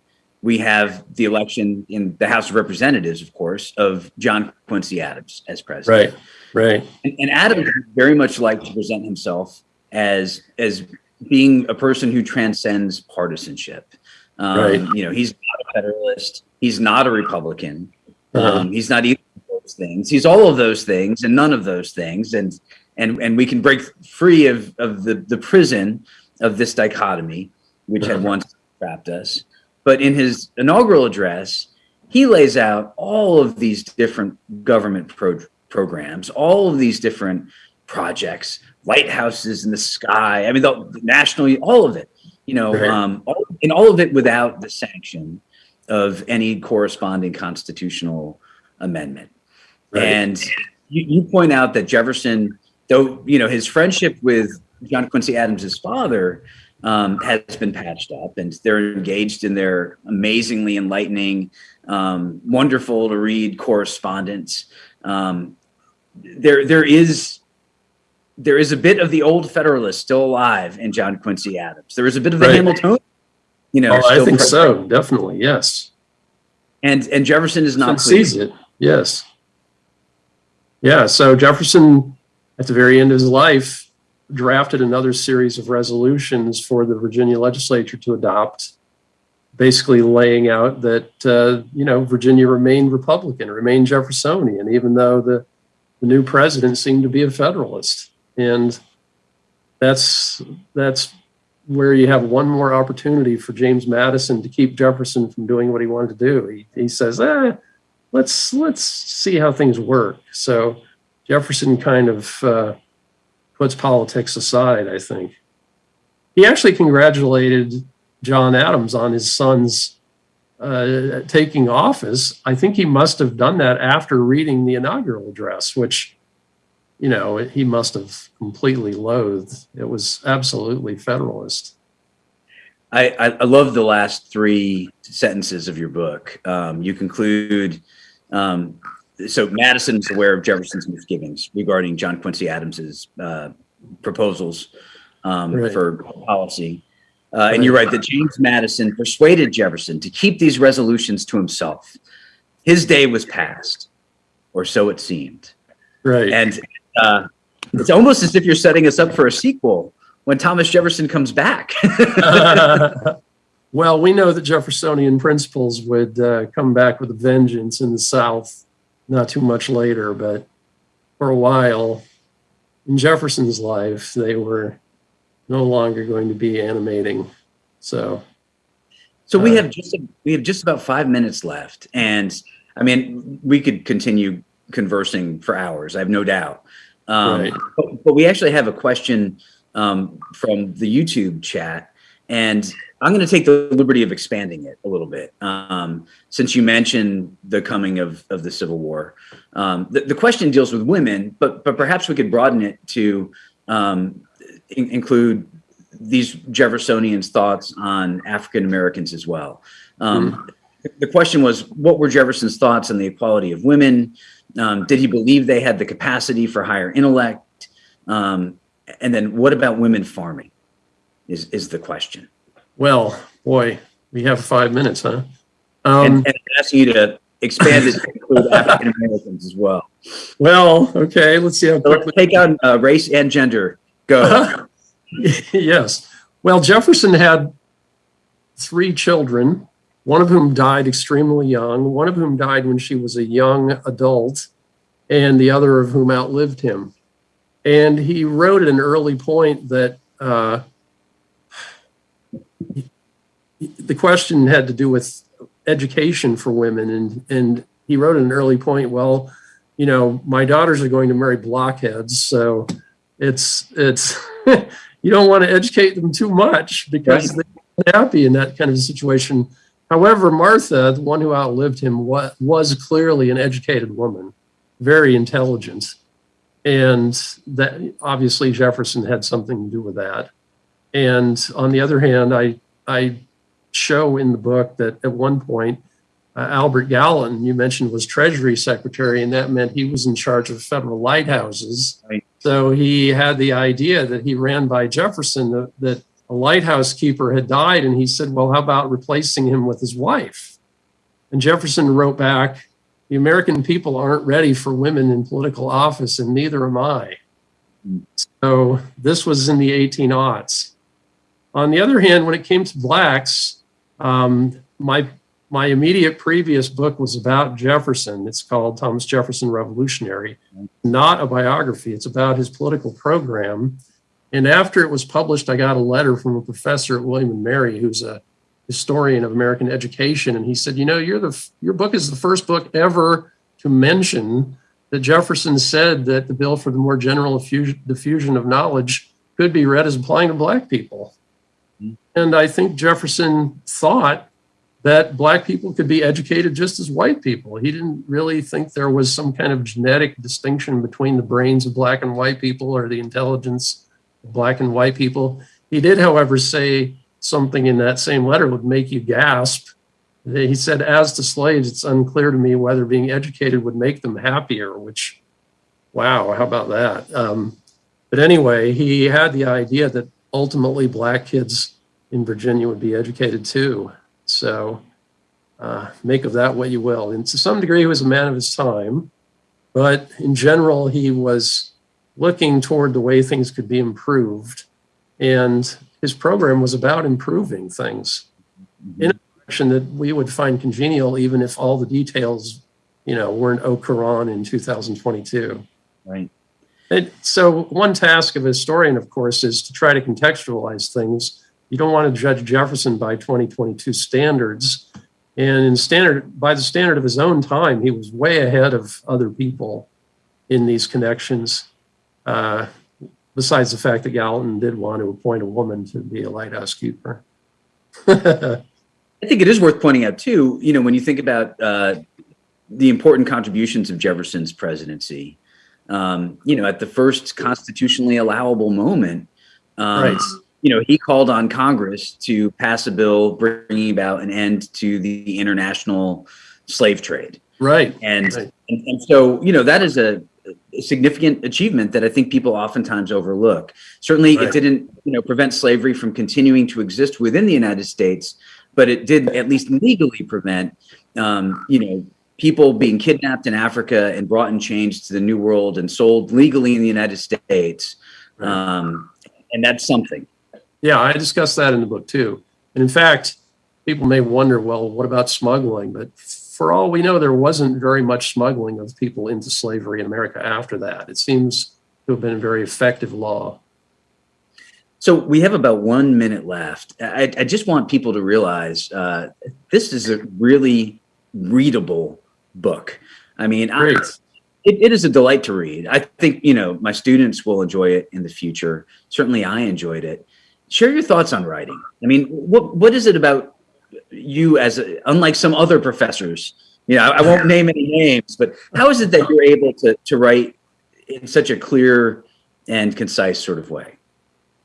we have the election in the House of Representatives, of course, of John Quincy Adams as president. Right, right, And, and Adams very much liked to present himself as as being a person who transcends partisanship. Um, Right. You know, he's not a Federalist. He's not a Republican. Uh-huh. Um, he's not either of those things. He's all of those things and none of those things. And and and we can break free of of the the prison of this dichotomy, which had once trapped us. But in his inaugural address, he lays out all of these different government pro- programs, all of these different projects, lighthouses in the sky. I mean, the, the national, all of it. You know, Right. um, all, and all of it without the sanction of any corresponding constitutional amendment. Right. And you, you point out that Jefferson, though you know his friendship with John Quincy Adams' father um, has been patched up, and they're engaged in their amazingly enlightening, um, wonderful to read correspondence. Um, there, there is. There is a bit of the old Federalist still alive in John Quincy Adams. There is a bit of the Right. Hamiltonian, you know. oh, I think present. so. Definitely, yes. And and Jefferson is not sees it. Yes. Yeah. So Jefferson, at the very end of his life, drafted another series of resolutions for the Virginia legislature to adopt, basically laying out that uh, you know Virginia remained Republican, remained Jeffersonian, even though the the new president seemed to be a Federalist, and that's that's where you have one more opportunity for James Madison to keep Jefferson from doing what he wanted to do. He, he says, eh, let's let's see how things work. So Jefferson kind of uh, puts politics aside. I think he actually congratulated John Adams on his son's uh, taking office. I think he must have done that after reading the inaugural address, which you know he must have completely loathed. It was absolutely Federalist. I, I, love the last three sentences of your book. Um, you conclude, um, so Madison is aware of Jefferson's misgivings regarding John Quincy Adams's uh, proposals um, Right. for policy. Uh, and you write that James Madison persuaded Jefferson to keep these resolutions to himself. His day was past, or so it seemed. Right. And uh, it's almost as if you're setting us up for a sequel when Thomas Jefferson comes back. *laughs* *laughs* well, we know that Jeffersonian principles would uh, come back with a vengeance in the South not too much later, but for a while in Jefferson's life, they were no longer going to be animating. So, So we Uh, have just we have just about five minutes left, and I mean we could continue conversing for hours. I have no doubt. Um, Right. but, but we actually have a question um, from the YouTube chat, and I'm going to take the liberty of expanding it a little bit um, since you mentioned the coming of of the Civil War. Um, the, the question deals with women, but but perhaps we could broaden it to um, in- include these Jeffersonians' thoughts on African Americans as well. Um, The question was, what were Jefferson's thoughts on the equality of women? Um, did he believe they had the capacity for higher intellect? Um, and then, what about women farming? Is is the question? well, boy, we have five minutes, huh? and, Um, and I'm asking you to expand it to include African Americans as well. well, okay, let's see how So let's quickly. take on uh, race and gender. Go. *laughs* yes. Well, Jefferson had three children, one of whom died extremely young, one of whom died when she was a young adult, and the other of whom outlived him. And he wrote at an early point that uh, the question had to do with education for women. And, and he wrote at an early point, well, you know, my daughters are going to marry blockheads. So it's, it's, *laughs* you don't want to educate them too much because Right. they're happy in that kind of situation. However, Martha, the one who outlived him, was, was clearly an educated woman. very intelligent. And that obviously Jefferson had something to do with that. And on the other hand, I, I show in the book that at one point, uh, Albert Gallatin, you mentioned, was Treasury Secretary, and that meant he was in charge of federal lighthouses. Right. So he had the idea that he ran by Jefferson that, that a lighthouse keeper had died, and he said, Well, how about replacing him with his wife? And Jefferson wrote back, The American people aren't ready for women in political office, and neither am I. So this was in the 18 aughts. On the other hand, when it came to blacks, um, my my immediate previous book was about Jefferson. It's called Thomas Jefferson Revolutionary, not a biography. It's about his political program. And after it was published, I got a letter from a professor at William and Mary, who's a historian of American education, and he said, "You know, you're the your book is the first book ever to mention that Jefferson said that the bill for the more general diffusion of knowledge could be read as applying to black people." And I think Jefferson thought that black people could be educated just as white people. He didn't really think there was some kind of genetic distinction between the brains of black and white people or the intelligence of black and white people. He did, however, say something in that same letter would make you gasp. He said, as to slaves, it's unclear to me whether being educated would make them happier, which, wow, how about that? Um, but anyway, he had the idea that ultimately black kids in Virginia would be educated too. So uh, make of that what you will. And to some degree, he was a man of his time, but in general, he was looking toward the way things could be improved. And his program was about improving things in a direction that we would find congenial, even if all the details, you know, weren't au courant in 2022. Right. And so one task of a historian, of course, is to try to contextualize things you don't want to judge Jefferson by 2022 standards. And in standard, by the standard of his own time, he was way ahead of other people in these connections. Uh, besides the fact that Gallatin did want to appoint a woman to be a lighthouse keeper. *laughs* I think it is worth pointing out too. You know, when you think about uh, the important contributions of Jefferson's presidency, um, you know, at the first constitutionally allowable moment, um, right you know, he called on Congress to pass a bill bringing about an end to the international slave trade. Right. And, right. and, and so, you know, that is a, significant achievement that I think people oftentimes overlook. Certainly right. it didn't, you know, prevent slavery from continuing to exist within the United States, but it did at least legally prevent, um, you know, people being kidnapped in Africa and brought in chains to the New World and sold legally in the United States. Right. Um, and that's something. Yeah, I discussed that in the book too. And in fact, people may wonder, well, what about smuggling? But for all we know, there wasn't very much smuggling of people into slavery in America after that. It seems to have been a very effective law. So we have about one minute left. I, I just want people to realize uh, this is a really readable book. I mean, I, it, it is a delight to read. I think, you know, my students will enjoy it in the future. Certainly I enjoyed it share your thoughts on writing. I mean, what what is it about you as a, unlike some other professors? You know, I, I won't name any names, but how is it that you're able to to write in such a clear and concise sort of way?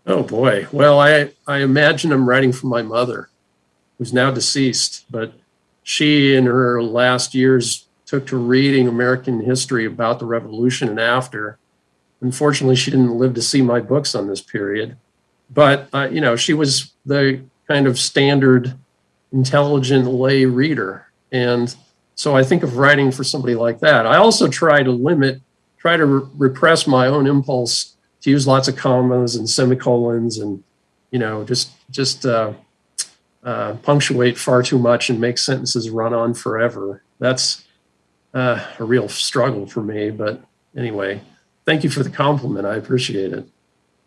Oh boy. Well, I I imagine I'm writing for my mother, who's now deceased, but she in her last years took to reading American history about the revolution and after. Unfortunately, she didn't live to see my books on this period but uh, you know she was the kind of standard intelligent lay reader. And so i think of writing for somebody like that. I also try to limit try to re- repress my own impulse to use lots of commas and semicolons and you know just just uh, uh, punctuate far too much and make sentences run on forever. That's uh, a real struggle for me. But anyway thank you for the compliment. I appreciate it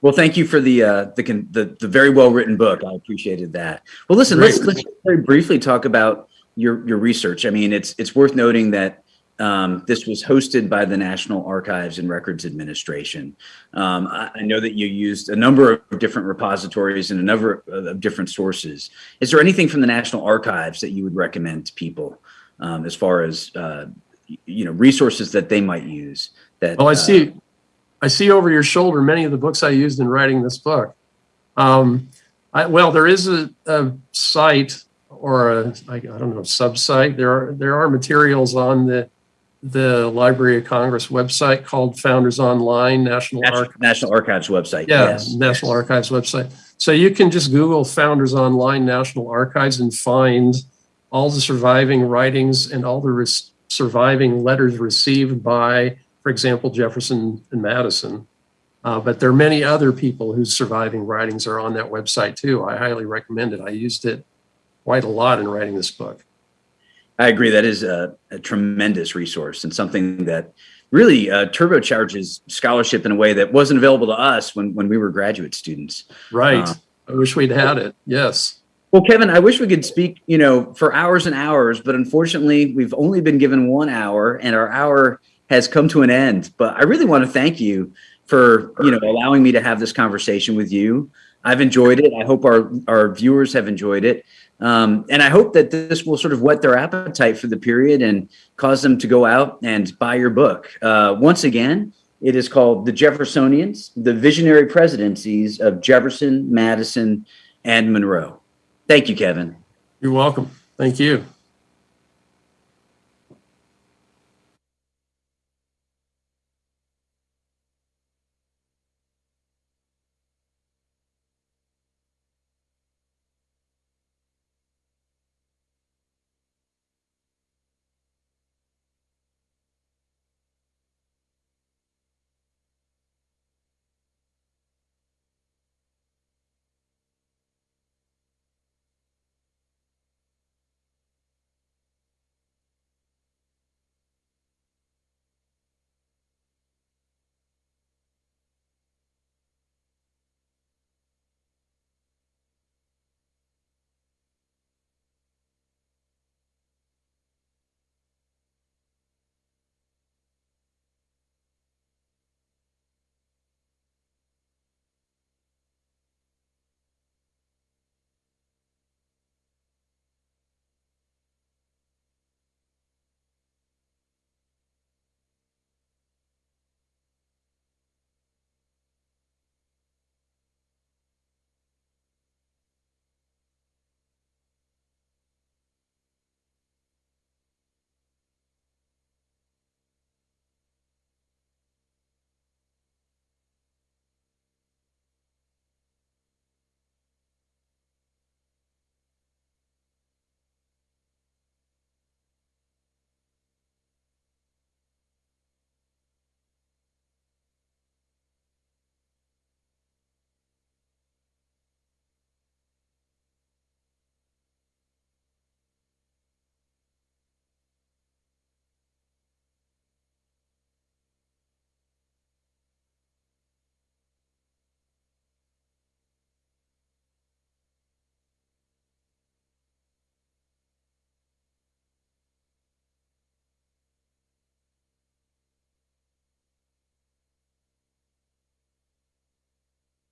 well, thank you for the uh, the, the, the very well written book. I appreciated that. Well, listen, Great. let's let's very briefly talk about your your research. I mean, it's it's worth noting that um, this was hosted by the National Archives and Records Administration. Um, I, I, know that you used a number of different repositories and a number of different sources. Is there anything from the National Archives that you would recommend to people um, as far as uh, you know, resources that they might use that. Well, I uh, see, I see over your shoulder many of the books I used in writing this book. Um, I, well, there is a, a site or a, I, I don't know, subsite. There are, there are materials on the, the Library of Congress website called Founders Online National National, Archives. National Archives website. Yeah, yes. National Archives website. So you can just Google Founders Online National Archives and find all the surviving writings and all the surviving letters received by, for example, Jefferson and Madison. Uh, but there are many other people whose surviving writings are on that website too. I highly recommend it. I used it quite a lot in writing this book. I agree. That is a, a tremendous resource and something that really uh, turbocharges scholarship in a way that wasn't available to us when, when we were graduate students. Right. Uh, I wish we'd had it. Yes. Well, Kevin, I wish we could speak, you know, for hours and hours, but unfortunately, we've only been given one hour, and our hour has come to an end. But I really want to thank you for, you know, allowing me to have this conversation with you. I've enjoyed it. I hope our our viewers have enjoyed it, um, and I hope that this will sort of whet their appetite for the period and cause them to go out and buy your book. Uh, once again, it is called "The Jeffersonians: The Visionary Presidencies of Jefferson, Madison, and Monroe." Thank you, Kevin. You're welcome. Thank you.